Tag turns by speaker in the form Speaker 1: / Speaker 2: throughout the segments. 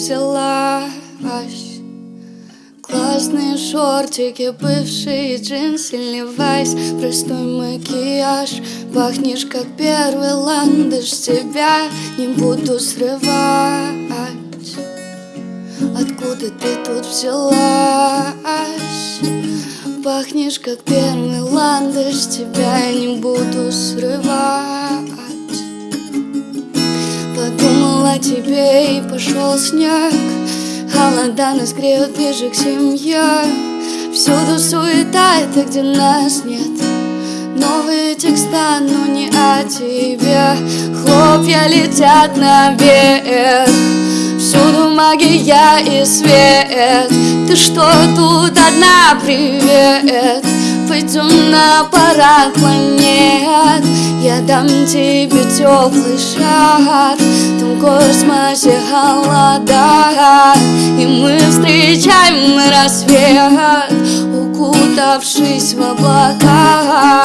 Speaker 1: взялась? Классные шортики, бывшие джинсы, левайс Простой макияж, пахнешь как первый ландыш Тебя не буду срывать. Откуда ты тут взялась? Пахнешь как первый ландыш Тебя не буду срывать Подумала о тебе и пошел снег. Холода нас греют ближе к семье. Всюду суета, это где нас нет. Новые текста, но не о тебе. Хлопья летят наверх Всюду магия и свет. Ты что тут одна, привет. Пойдем на парад планет. Я дам тебе теплый шар космосе холода И мы встречаем рассвет Укутавшись в облака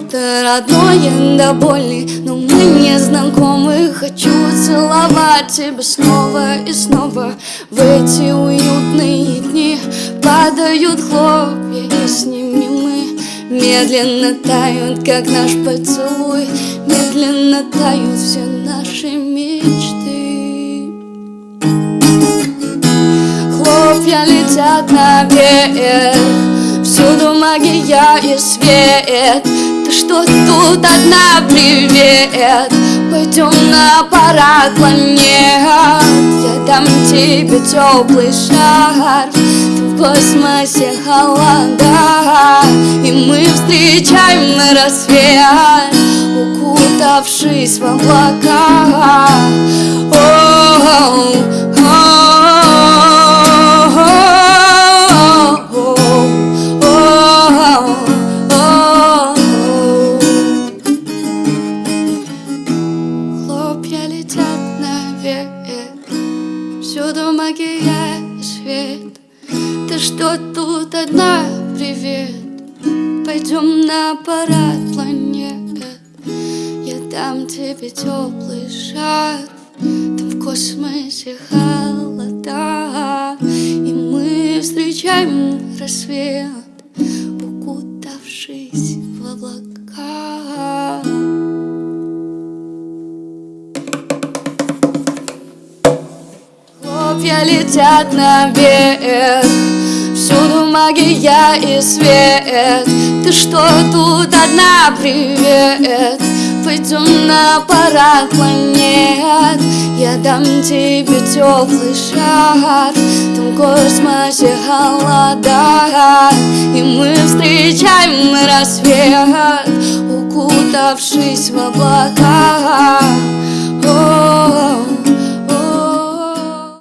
Speaker 1: родное до боли Но мы не знакомы. Хочу целовать тебя снова и снова. В эти уютные дни Падают хлопья и с ними мы Медленно тают, как наш поцелуй. Медленно тают все наши мечты. Хлопья летят наверх Всюду магия и свет что тут одна, привет? Пойдем на парад планет Я дам тебе теплый шар. Ты в космосе холода. И мы встречаем на рассвет Укутавшись в облака. О -о -о что тут одна, привет? Пойдем на парад планет Я дам тебе теплый шар. Там в космосе холода. И мы встречаем рассвет Хлопья летят наверх Всюду магия и свет. Ты что тут одна, привет? Пойдем на парад планет. Я дам тебе теплый шар. Там в космосе холода. И мы встречаем рассвет Укутавшись в облака.